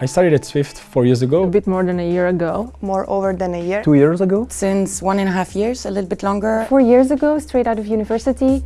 I started at Swift four years ago. A bit more than a year ago. More over than a year. Two years ago. Since one and a half years, a little bit longer. Four years ago, straight out of university.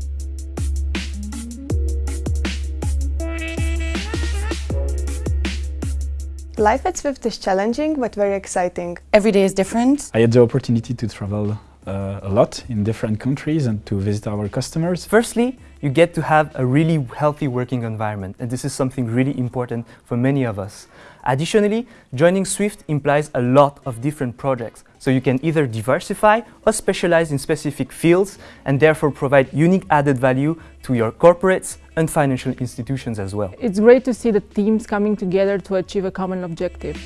Life at Swift is challenging but very exciting. Every day is different. I had the opportunity to travel uh, a lot in different countries and to visit our customers. Firstly, you get to have a really healthy working environment and this is something really important for many of us. Additionally, joining Swift implies a lot of different projects, so you can either diversify or specialize in specific fields and therefore provide unique added value to your corporates and financial institutions as well. It's great to see the teams coming together to achieve a common objective.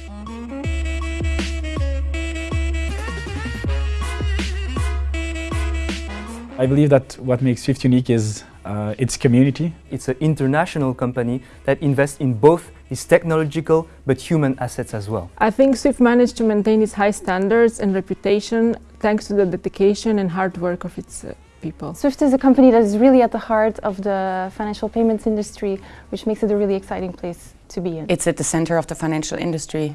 I believe that what makes Swift unique is uh, its community. It's an international company that invests in both its technological but human assets as well. I think Swift managed to maintain its high standards and reputation thanks to the dedication and hard work of its uh, people. Swift is a company that is really at the heart of the financial payments industry, which makes it a really exciting place to be in. It's at the center of the financial industry.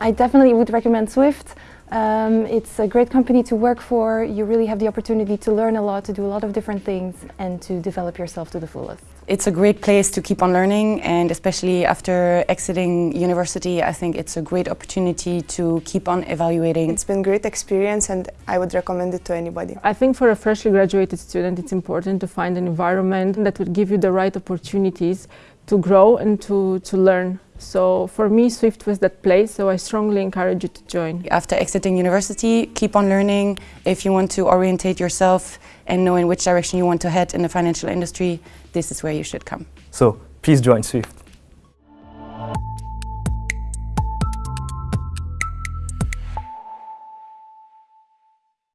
I definitely would recommend Swift. Um, it's a great company to work for. You really have the opportunity to learn a lot, to do a lot of different things and to develop yourself to the fullest. It's a great place to keep on learning and especially after exiting university I think it's a great opportunity to keep on evaluating. It's been a great experience and I would recommend it to anybody. I think for a freshly graduated student it's important to find an environment that would give you the right opportunities to grow and to, to learn. So for me, Swift was that place, so I strongly encourage you to join. After exiting university, keep on learning. If you want to orientate yourself and know in which direction you want to head in the financial industry, this is where you should come. So please join Swift.